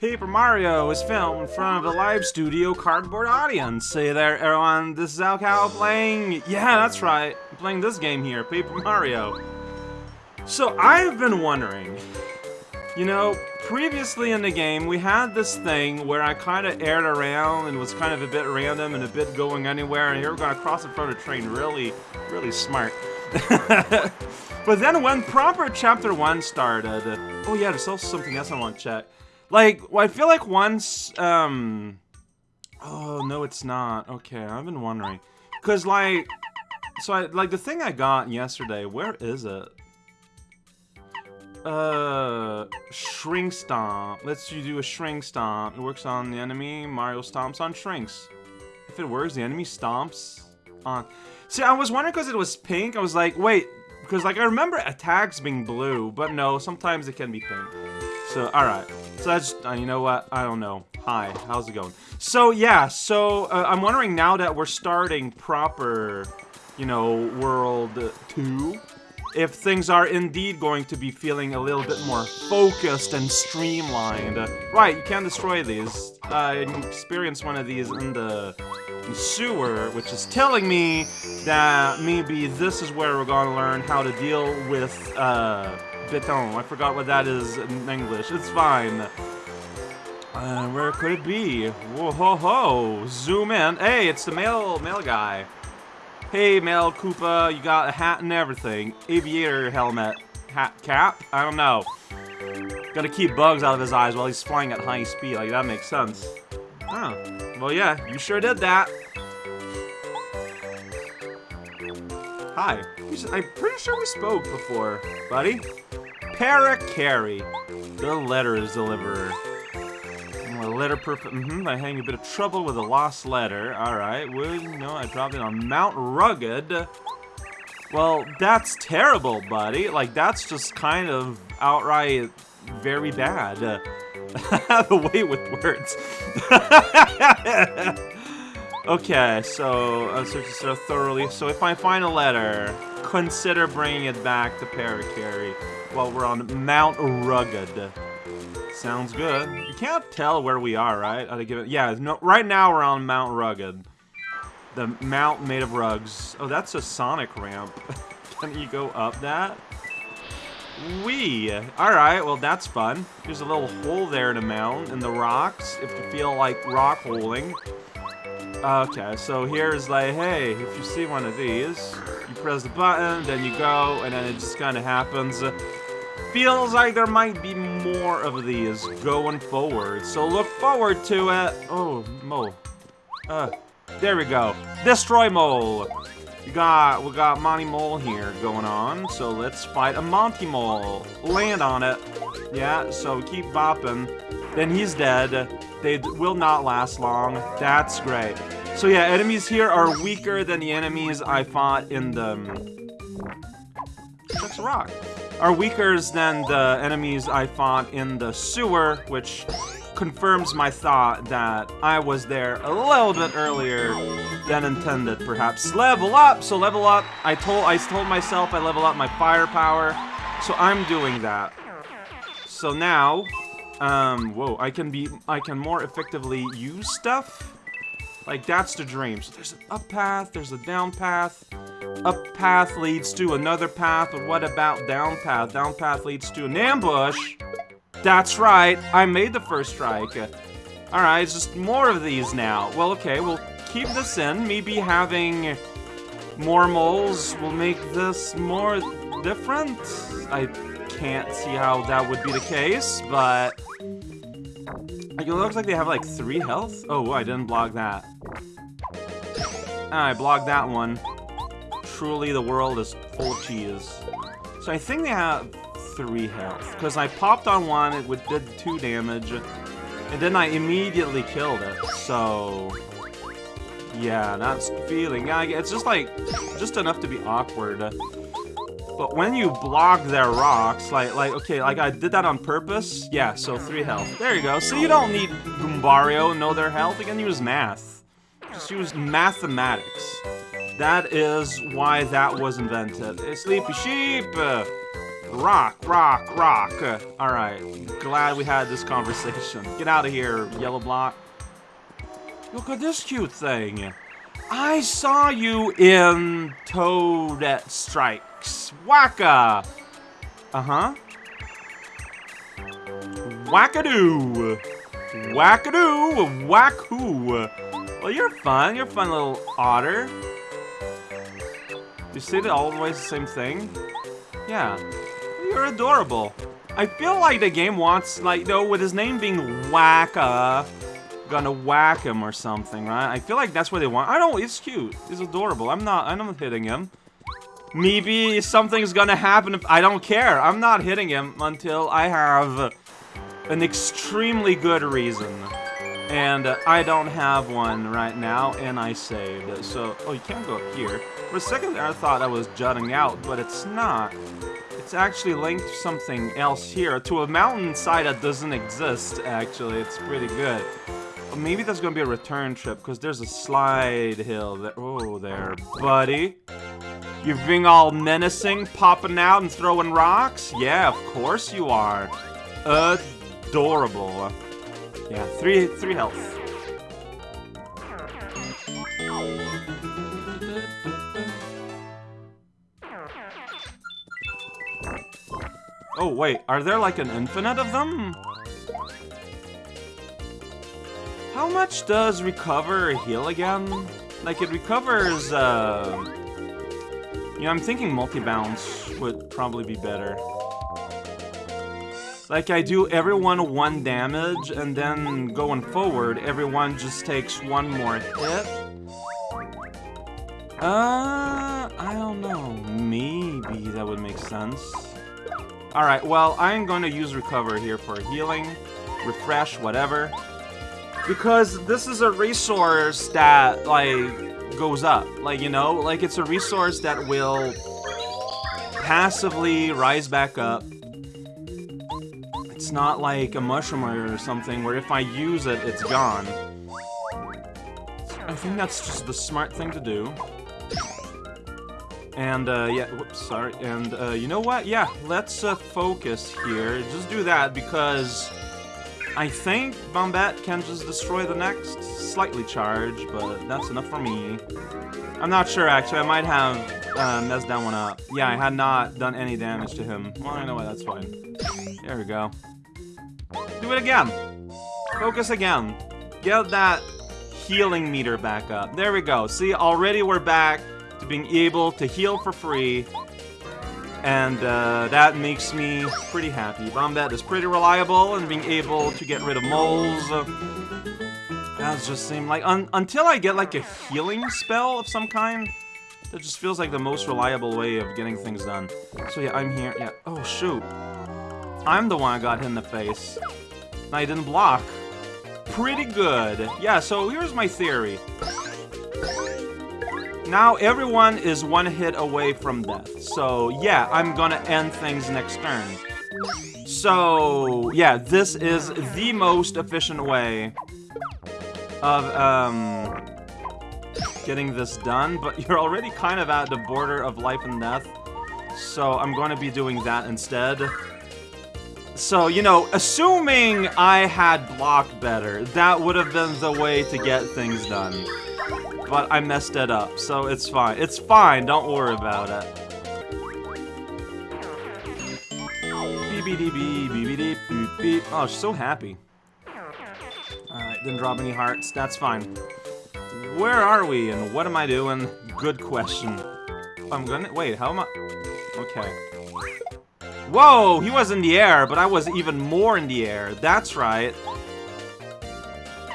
Paper Mario is filmed in front of a live studio cardboard audience. Say there, everyone, this is raocow playing... Yeah, that's right. I'm playing this game here, Paper Mario. So, I've been wondering... You know, previously in the game, we had this thing where I kind of aired around and was kind of a bit random and a bit going anywhere, and here we're going to cross in front of a train. Really, really smart. but then when proper Chapter 1 started... Oh yeah, there's also something else I want to check. Like, I feel like once, um... Oh, no, it's not. Okay, I've been wondering. Because, like... So, I, like, the thing I got yesterday, where is it? Uh, Shrink Stomp. Let's you do a Shrink Stomp. It works on the enemy. Mario stomps on shrinks. If it works, the enemy stomps on... See, I was wondering because it was pink. I was like, wait, because, like, I remember attacks being blue, but no, sometimes it can be pink. So, alright. So that's, uh, you know what? I don't know. Hi, how's it going? So, yeah, so uh, I'm wondering now that we're starting proper, you know, World 2, if things are indeed going to be feeling a little bit more focused and streamlined. Right, you can't destroy these. I experienced one of these in the, sewer, which is telling me that maybe this is where we're to learn how to deal with, uh, Beton. I forgot what that is in English. It's fine. Uh, where could it be? Whoa ho ho! Zoom in. Hey, it's the mail mail guy. Hey, mail Koopa, you got a hat and everything. Aviator helmet. Hat cap? I don't know. Gotta keep bugs out of his eyes while he's flying at high speed. Like, that makes sense. Huh. Well, yeah, you sure did that. Hi. I'm pretty sure we spoke before, buddy. Parakarry, the letters deliverer. A letter perfect. Mm-hmm. I hang a bit of trouble with a lost letter. All right. Well, you know, I dropped it on Mount Rugged. Well, that's terrible, buddy. Like, that's just kind of outright very bad. the way with words. okay, so uh, search this thoroughly. So if I find a letter, consider bringing it back to Parakarry while we're on Mount Rugged. Sounds good. You can't tell where we are, right? I give it. Yeah, no. Right now we're on Mount Rugged, the mount made of rugs. Oh, that's a Sonic ramp. Can you go up that? Wee. All right. Well, that's fun. There's a little hole there in the mountain in the rocks. If you feel like rock holing. Okay, so here's like, hey, if you see one of these, you press the button, then you go, and then it just kind of happens feels like there might be more of these going forward, so look forward to it. Oh, Mole. Uh, there we go. Destroy Mole. We got, we got Monty Mole here going on, so let's fight a Monty Mole. Land on it. Yeah, so keep bopping. Then he's dead. They will not last long. That's great. So yeah, enemies here are weaker than the enemies I fought in the... That's a rock are weaker than the enemies I fought in the sewer, which confirms my thought that I was there a little bit earlier than intended, perhaps. Level up! So level up, I told I told myself I level up my firepower, so I'm doing that. So now, um, whoa, I can be, I can more effectively use stuff. Like, that's the dream. So there's an up path, there's a down path. Up path leads to another path, but what about down path? Down path leads to an ambush. That's right, I made the first strike. Alright, just more of these now. Well, okay, we'll keep this in. Maybe having more moles will make this more different. I can't see how that would be the case, but... It looks like they have like three health. Oh, I didn't block that. I blocked that one. Truly, the world is full of cheese. So I think they have three health. Because I popped on one, it did two damage. And then I immediately killed it. So... Yeah, that's feeling. Yeah, it's just like, just enough to be awkward. But when you block their rocks, like, like, okay, like I did that on purpose. Yeah, so three health. There you go. So you don't need Goombario know their health. You can use math. Just use mathematics. That is why that was invented. A sleepy sheep! Rock, rock, rock. Alright, glad we had this conversation. Get out of here, yellow block. Look at this cute thing. I saw you in Toadette Strikes. Waka! Uh-huh. Wackadoo! Wackadoo! Whack-hoo! Well, you're fun. You're a fun little otter. You say that always the same thing? Yeah. You're adorable. I feel like the game wants, like, though, with his name being Whacka, gonna whack him or something, right? I feel like that's what they want. I don't, it's cute. It's adorable. I'm not, I'm not hitting him. Maybe something's gonna happen if I don't care. I'm not hitting him until I have an extremely good reason. And uh, I don't have one right now, and I saved. So, oh, you can't go up here. For a second there, I thought I was jutting out, but it's not. It's actually linked to something else here, to a mountainside that doesn't exist, actually. It's pretty good. Maybe that's gonna be a return trip, because there's a slide hill there. Oh, there, buddy. You're being all menacing, popping out and throwing rocks? Yeah, of course you are. Adorable. Yeah, three, three health. Oh, wait, are there like an infinite of them? How much does recover heal again? Like, it recovers, uh... You know, I'm thinking multi-bounce would probably be better. Like, I do everyone one damage, and then going forward, everyone just takes one more hit. Uh, I don't know. Maybe that would make sense. Alright, well, I'm to use Recover here for healing, refresh, whatever. Because this is a resource that, like, goes up. Like, you know, like, it's a resource that will passively rise back up. It's not like a mushroom or something where if I use it, it's gone. I think that's just the smart thing to do. And, uh, yeah, whoops, sorry. And, uh, you know what? Yeah, let's, uh, focus here. Just do that, because I think Bombette can just destroy the next. Slightly charged, but that's enough for me. I'm not sure, actually. I might have, uh, messed that one up. Yeah, I had not done any damage to him. Well, I know what, that's fine. There we go. Do it again! Focus again. Get that healing meter back up. There we go. See, already we're back to being able to heal for free. And uh, that makes me pretty happy. Bombette is pretty reliable and being able to get rid of moles. Uh, that just seemed like... Un until I get like a healing spell of some kind, that just feels like the most reliable way of getting things done. So yeah, I'm here. Yeah. Oh, shoot. I'm the one that got hit in the face. And I didn't block. Pretty good. Yeah, so here's my theory. Now everyone is one hit away from death. So yeah, I'm gonna end things next turn. So yeah, this is the most efficient way of um, getting this done, but you're already kind of at the border of life and death. So I'm to be doing that instead. So, you know, assuming I had blocked better, that would have been the way to get things done but I messed it up, so it's fine. It's fine, don't worry about it. BBDB, BBD, boop, beep. Oh, so happy. Alright, didn't drop any hearts. That's fine. Where are we, and what am I doing? Good question. I'm gonna- wait, how am I- Okay. Whoa! He was in the air, but I was even more in the air. That's right.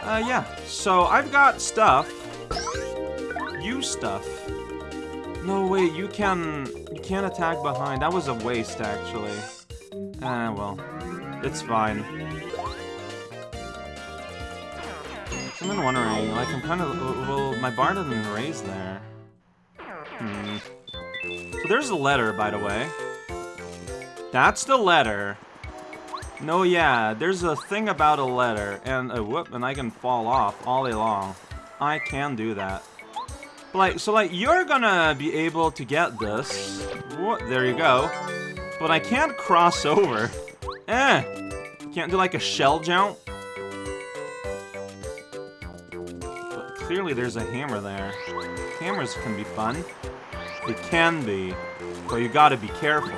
Uh, yeah. So, I've got stuff you stuff. No, wait, you can... You can't attack behind. That was a waste, actually. Ah, well. It's fine. I've been wondering, like, I'm kind of... Well, my bar doesn't raise there. Hmm. So there's a letter, by the way. That's the letter. No, yeah, there's a thing about a letter, and a whoop, and I can fall off all day long. I can do that. Like, so like, you're gonna be able to get this. What? There you go. but I can't cross over. Eh! Can't do like a shell jump? But clearly there's a hammer there. Hammers can be fun. They can be, but you gotta be careful.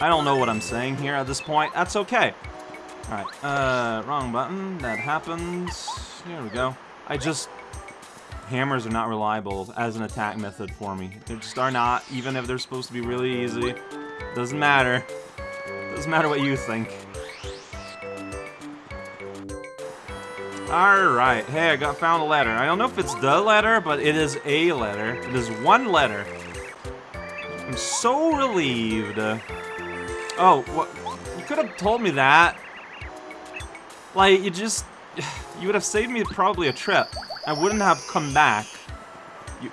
I don't know what I'm saying here at this point. That's okay. Alright, uh, wrong button. That happens. Here we go. I just... Hammers are not reliable as an attack method for me. They just are not, even if they're supposed to be really easy. Doesn't matter. Doesn't matter what you think. Alright, hey, I got found a letter. I don't know if it's the letter, but it is a letter. It is one letter. I'm so relieved. Oh, what? You could have told me that. Like, you just... You would have saved me probably a trip. I wouldn't have come back. You...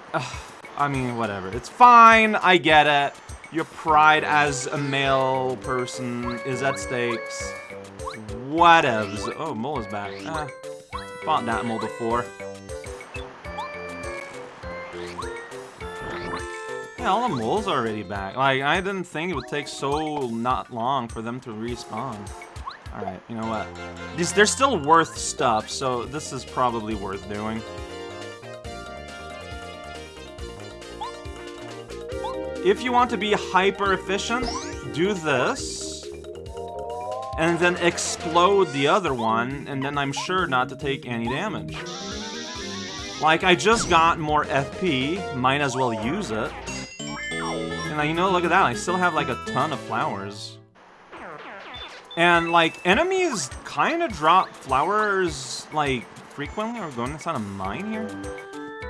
I mean, whatever. It's fine, I get it. Your pride as a male person is at stakes. Whatevs. Oh, Mole is back. Ah, fought that Mole before. Yeah, all the moles are already back. Like, I didn't think it would take so not long for them to respawn. Alright, you know what? These, they're still worth stuff, so this is probably worth doing. If you want to be hyper efficient, do this. And then explode the other one, and then I'm sure not to take any damage. Like, I just got more FP, might as well use it. And you know, look at that, I still have like a ton of flowers. And like, enemies kind of drop flowers like frequently. We going inside a mine here?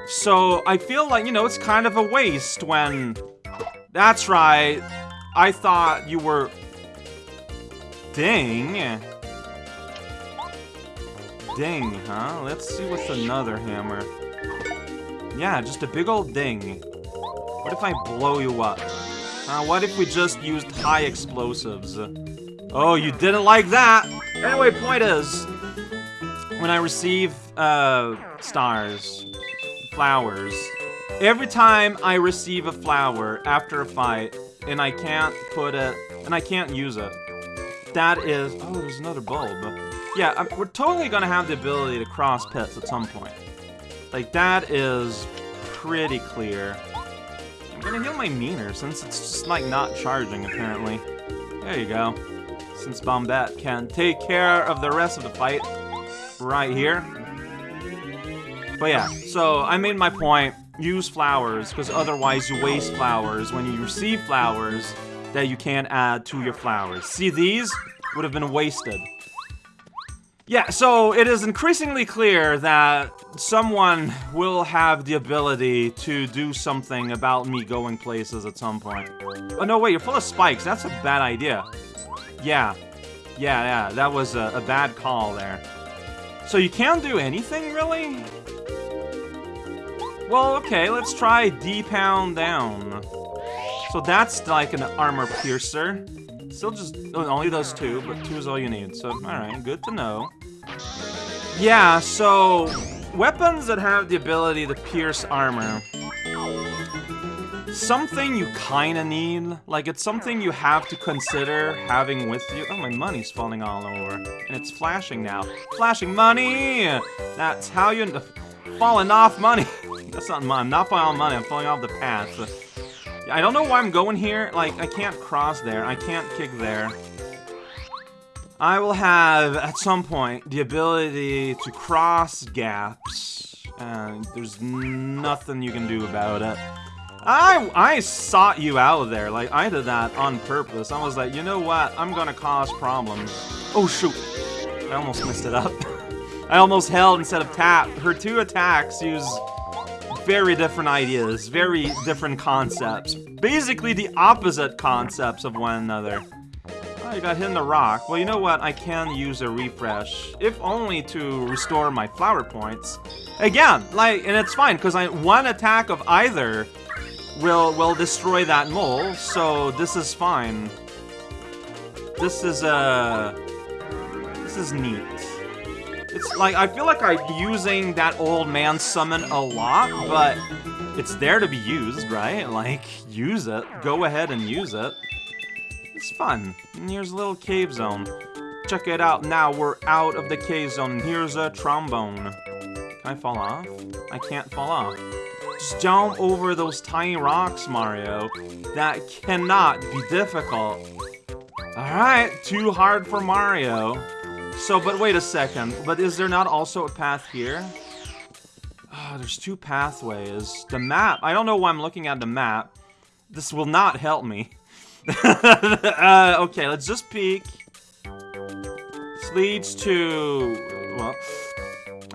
So I feel like, you know, it's kind of a waste when... That's right. I thought you were... Ding. Ding, huh? Let's see what's another hammer. Yeah, just a big old ding. What if I blow you up? Uh, what if we just used high explosives? Oh, you didn't like that! Anyway, point is, when I receive, uh, stars, flowers, every time I receive a flower after a fight, and I can't put it, and I can't use it, that is, oh, there's another bulb. Yeah, I'm, we're totally gonna have the ability to cross pits at some point. Like, that is pretty clear. I'm gonna heal my meaner, since it's just, like, not charging, apparently. There you go. Since Bombette can take care of the rest of the fight right here. But yeah, so I made my point. Use flowers, because otherwise you waste flowers when you receive flowers that you can't add to your flowers. See, these would have been wasted. Yeah, so it is increasingly clear that someone will have the ability to do something about me going places at some point. Oh, no, wait, you're full of spikes. That's a bad idea. Yeah. Yeah, yeah, that was a, a bad call there. So you can't do anything, really? Well, okay, let's try D-Pound down. So that's like an armor piercer. Still just, oh, only those two, but two is all you need. So, alright, good to know. Yeah, so weapons that have the ability to pierce armor. Something you kinda need. Like, it's something you have to consider having with you. Oh, my money's falling all over. And it's flashing now. Flashing money! That's how you... Falling off money. That's not money. I'm not falling off money. I'm falling off the path. I don't know why I'm going here. Like, I can't cross there. I can't kick there. I will have, at some point, the ability to cross gaps, and there's nothing you can do about it. I, I sought you out there, like, I did that on purpose. I was like, you know what, I'm gonna cause problems. Oh, shoot. I almost messed it up. I almost held instead of tap. Her two attacks use very different ideas, very different concepts. Basically the opposite concepts of one another. I got hit in the rock. Well, you know what? I can use a refresh, if only to restore my flower points. Again, like, and it's fine, because I one attack of either will will destroy that mole, so this is fine. This is, uh... This is neat. It's like, I feel like I'm using that old man summon a lot, but it's there to be used, right? Like, use it. Go ahead and use it. It's fun. And here's a little cave zone. Check it out now, we're out of the cave zone, here's a trombone. Can I fall off? I can't fall off. Just jump over those tiny rocks, Mario. That cannot be difficult. Alright, too hard for Mario. So, but wait a second. But is there not also a path here? Oh, there's two pathways. The map. I don't know why I'm looking at the map. This will not help me. uh, okay, let's just peek. This leads to... Well,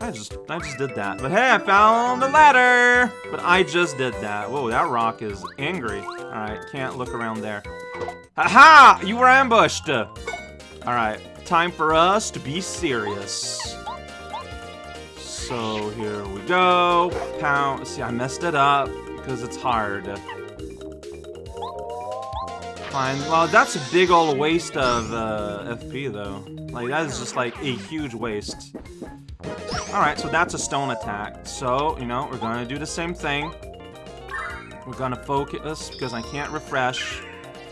I just I just did that. But hey, I found the ladder! But I just did that. Whoa, that rock is angry. Alright, can't look around there. Aha! You were ambushed! Alright, time for us to be serious. So here we go. Pound. See, I messed it up because it's hard. Fine. Well, that's a big old waste of uh, FP, though. Like, that is just like a huge waste. Alright, so that's a stone attack. So, you know, we're gonna do the same thing. We're gonna focus because I can't refresh.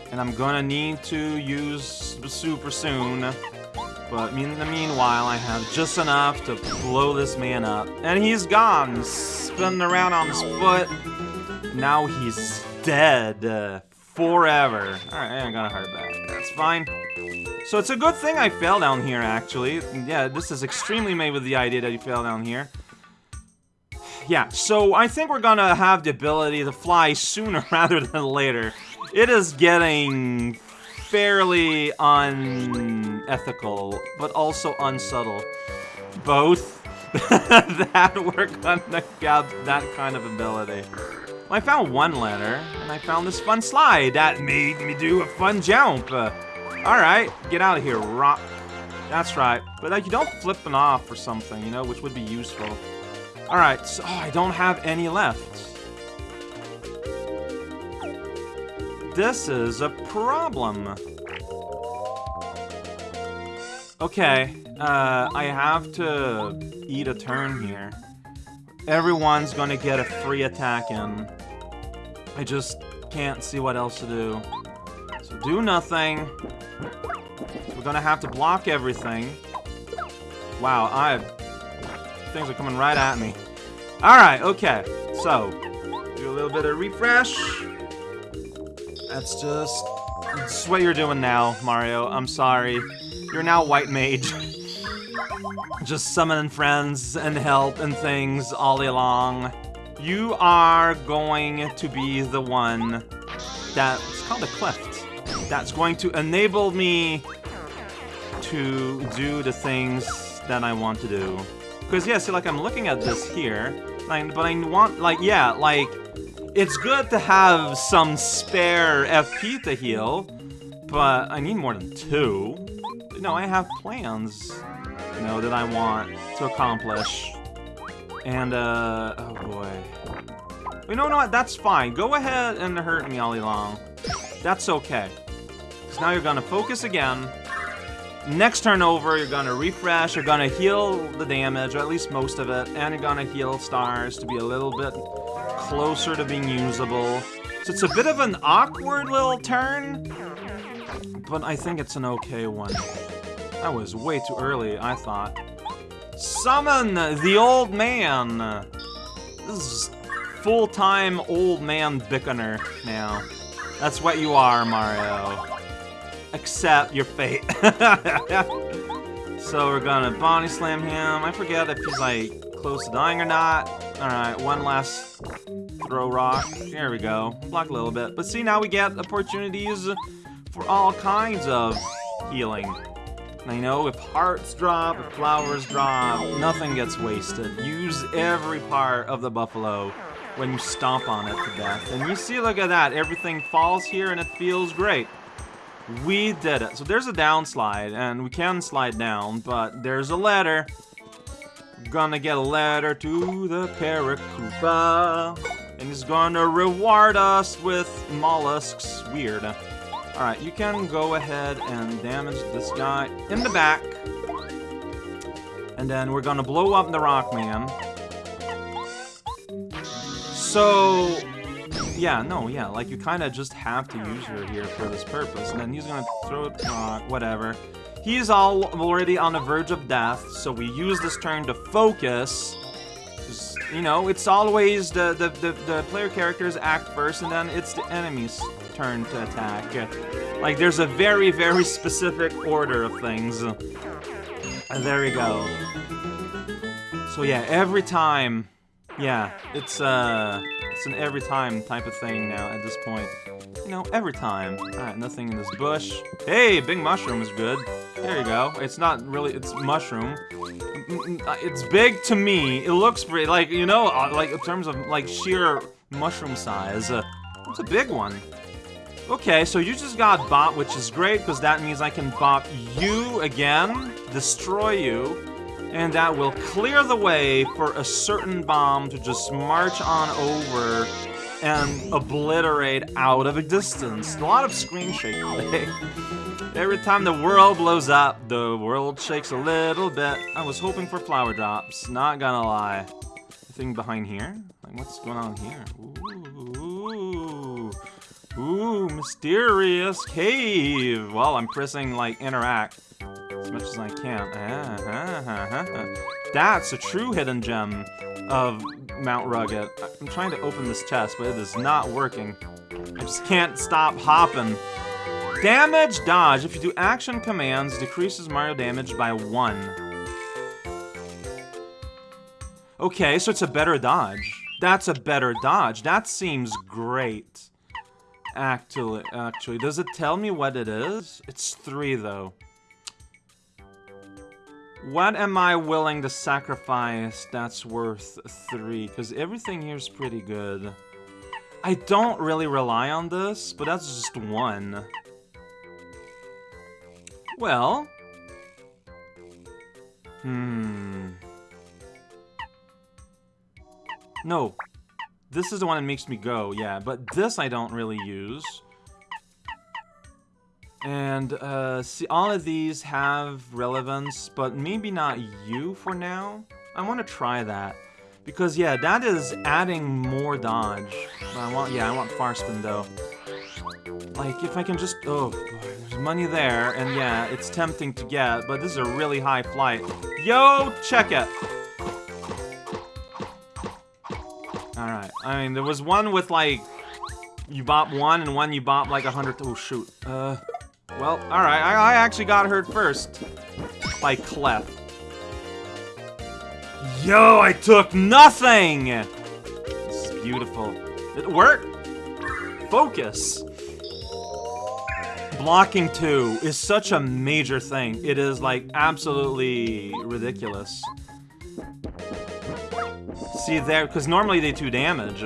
And I'm gonna need to use the super soon. But in the meanwhile, I have just enough to blow this man up. And he's gone, spinning around on his foot. Now he's dead. Forever. Alright, I'm gonna hurt that. That's fine. So it's a good thing I fell down here, actually. Yeah, this is extremely made with the idea that you fell down here. Yeah, so I think we're gonna have the ability to fly sooner rather than later. It is getting fairly unethical, but also unsubtle. Both. that we're gonna get that kind of ability. Well, I found one letter, and I found this fun slide that made me do a fun jump. Alright, get out of here, rock. That's right. But like, you don't flip them off or something, you know, which would be useful. Alright, so oh, I don't have any left. This is a problem. Okay, uh, I have to eat a turn here. Everyone's gonna get a free attack in. I just can't see what else to do. So do nothing. We're gonna have to block everything. Wow, I... Things are coming right at me. Alright, okay. So, do a little bit of refresh. That's just... That's what you're doing now, Mario. I'm sorry. You're now White Mage. just summoning friends and help and things all day long. You are going to be the one that's called a cleft. That's going to enable me to do the things that I want to do. Because, yeah, see, like, I'm looking at this here, like, but I want, like, yeah, like, it's good to have some spare FP to heal, but I need more than two. Know, I have plans, you know, that I want to accomplish. And, uh, oh boy. You know what, that's fine. Go ahead and hurt me all along. That's okay. Because now you're gonna focus again. Next turn over, you're gonna refresh, you're gonna heal the damage, or at least most of it, and you're gonna heal stars to be a little bit closer to being usable. So it's a bit of an awkward little turn, but I think it's an okay one. That was way too early, I thought. Summon the old man! This is full-time old man Bickener now. That's what you are, Mario. Accept your fate. so we're gonna Bonnie slam him. I forget if he's like close to dying or not. Alright, one last throw rock. There we go. Block a little bit. But see, now we get opportunities for all kinds of healing. I know, if hearts drop, if flowers drop, nothing gets wasted. Use every part of the buffalo when you stomp on it to death. And you see, look at that. Everything falls here and it feels great. We did it. So there's a downslide, and we can slide down, but there's a ladder. Gonna get a ladder to the Parakoopa. And he's gonna reward us with mollusks. Weird. Alright, you can go ahead and damage this guy in the back. And then we're gonna blow up the Rockman. So, yeah, no, yeah, like you kind of just have to use her here for this purpose. And then he's gonna throw it, uh, whatever. He's all already on the verge of death, so we use this turn to focus. You know, it's always the, the, the, the player characters act first, and then it's the enemy's turn to attack. Like, there's a very, very specific order of things. And there we go. So yeah, every time, yeah, it's uh, it's an every time type of thing now at this point. You know, every time. Alright, nothing in this bush. Hey, big mushroom is good. There you go. It's not really, it's mushroom. Uh, it's big to me. It looks pretty, like, you know, uh, like in terms of like sheer mushroom size. Uh, it's a big one. Okay, so you just got bop, which is great, because that means I can bop you again, destroy you, and that will clear the way for a certain bomb to just march on over and obliterate out of existence. A lot of screen shaking Every time the world blows up, the world shakes a little bit. I was hoping for flower drops, not gonna lie. Thing behind here? Like, what's going on here? Ooh, ooh, mysterious cave. Well, I'm pressing, like, interact as much as I can. That's a true hidden gem of Mount Rugged. I'm trying to open this chest, but it is not working. I just can't stop hopping. Damage dodge. If you do action commands, decreases Mario damage by one. Okay, so it's a better dodge. That's a better dodge. That seems great. Actually, actually, does it tell me what it is? It's three, though. What am I willing to sacrifice that's worth three? Because everything here is pretty good. I don't really rely on this, but that's just one. Well... Hmm... No. This is the one that makes me go, yeah. But this I don't really use. And, uh, see, all of these have relevance, but maybe not you for now. I want to try that. Because, yeah, that is adding more dodge. I want, yeah, I want far spin, though. Like, if I can just, oh, there's money there, and yeah, it's tempting to get, but this is a really high flight. Yo, check it! Alright, I mean, there was one with, like, you bop one, and one you bop, like, a hundred, oh, shoot. Uh... Well, alright, I, I, actually got hurt first. By Cleft. Yo, I took nothing! This is beautiful. It worked! Focus! Blocking 2 is such a major thing. It is, like, absolutely ridiculous. See there, because normally they do damage.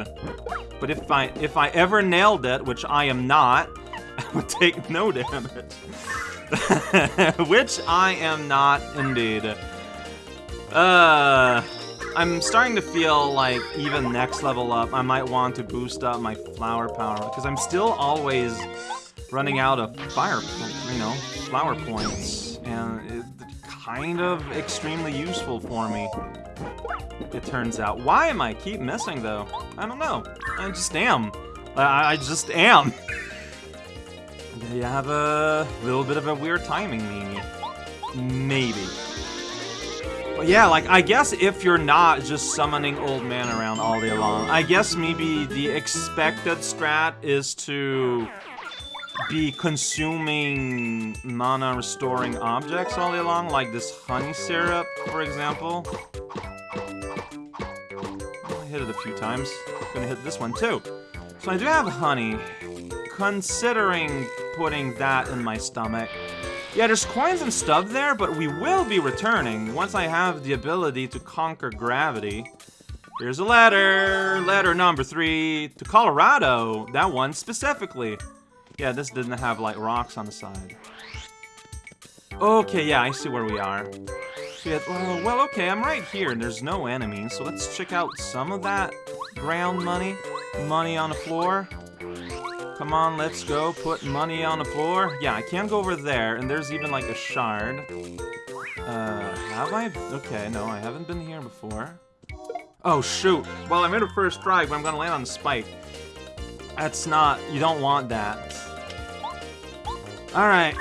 But if I if I ever nailed it, which I am not, would take no damage. Which I am not, indeed. Uh, I'm starting to feel like even next level up, I might want to boost up my flower power, because I'm still always running out of fire, you know, flower points, and it's kind of extremely useful for me, it turns out. Why am I keep missing, though? I don't know. I just am. I, I just am. you have a little bit of a weird timing, maybe. Maybe. But yeah, like, I guess if you're not just summoning Old Man around all day long, I guess maybe the expected strat is to be consuming mana restoring objects all day long, like this honey syrup, for example. I hit it a few times. I'm gonna hit this one too. So I do have honey. Considering putting that in my stomach. Yeah, there's coins and stuff there, but we will be returning once I have the ability to conquer gravity. Here's a letter. Letter number three to Kolorado. That one specifically. Yeah, this didn't have, like, rocks on the side. Okay, yeah, I see where we are. Yeah, well, well, okay, I'm right here, and there's no enemies, so let's check out some of that ground money. Money on the floor. Come on, let's go. Put money on the floor. Yeah, I can't go over there, and there's even, like, a shard. Uh, have I? Okay, no, I haven't been here before. Oh, shoot. Well, I made a first try, but I'm gonna land on the spike. That's not, you don't want that. Alright,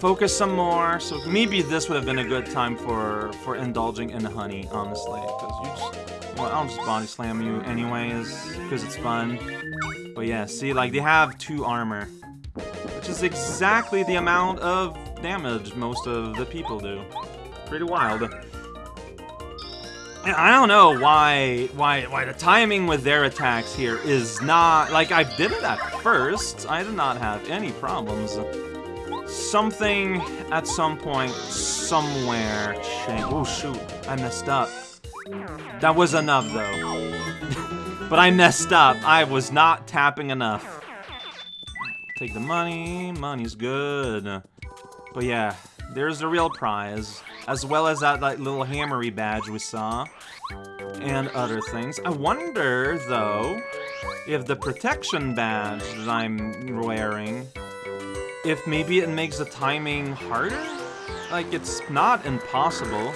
focus some more. So maybe this would have been a good time for, for indulging in honey, honestly. Because you just, well, I'll just body slam you anyways, because it's fun. But yeah, see, like, they have two armor. Which is exactly the amount of damage most of the people do. Pretty wild. I don't know why why why the timing with their attacks here is not like I did it at first. I did not have any problems. Something at some point somewhere changed. Oh shoot, I messed up. That was enough though. But I messed up. I was not tapping enough. Take the money. Money's good. But yeah, there's the real prize. As well as that little hammery badge we saw. And other things. I wonder, though, if the protection badge that I'm wearing, if maybe it makes the timing harder? Like, it's not impossible.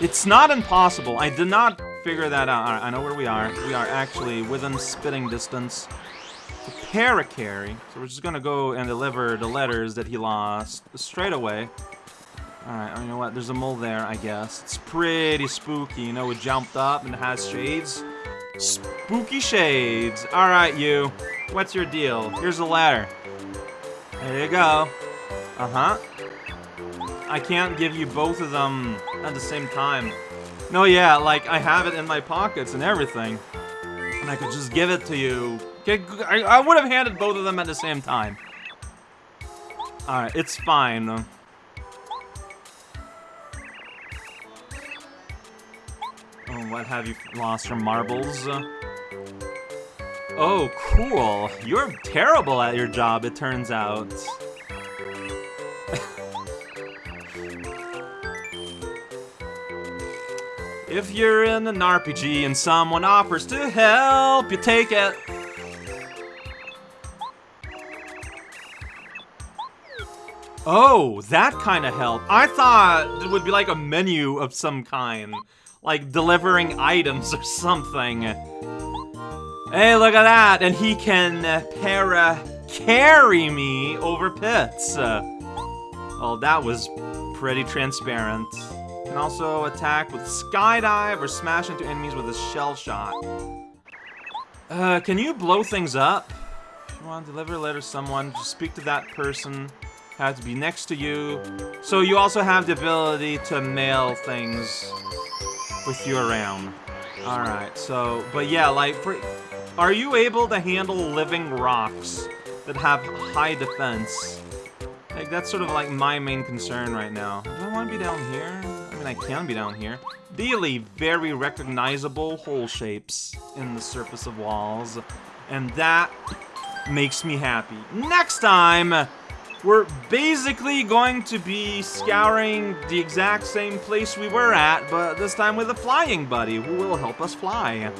It's not impossible. I did not figure that out. I know where we are. We are actually within spitting distance. Parakarry. So we're just gonna go and deliver the letters that he lost straight away. Alright, you know what? There's a mole there, I guess. It's pretty spooky, you know, it jumped up and it has shades. Spooky shades. Alright, you. What's your deal? Here's a ladder. There you go. Uh-huh. I can't give you both of them at the same time. No, yeah, like, I have it in my pockets and everything. And I could just give it to you. I, would have handed both of them at the same time. Alright, it's fine. Oh, what have you lost your marbles? Oh, cool. You're terrible at your job, it turns out. If you're in an RPG and someone offers to help, you take it. Oh, that kind of help. I thought it would be like a menu of some kind like delivering items or something. Hey, look at that! And he can para carry me over pits. Uh, well, that was pretty transparent. Can also attack with skydive or smash into enemies with a shell shot. Uh, can you blow things up? Want to deliver a letter to someone, just speak to that person. Have to be next to you. So you also have the ability to mail things with you around. Alright, so, but yeah, like, for, are you able to handle living rocks that have high defense? Like, that's sort of like my main concern right now. Do I want to be down here? I can be down here. Really very recognizable hole shapes in the surface of walls. And that makes me happy. Next time, we're basically going to be scouring the exact same place we were at, but this time with a flying buddy who will help us fly.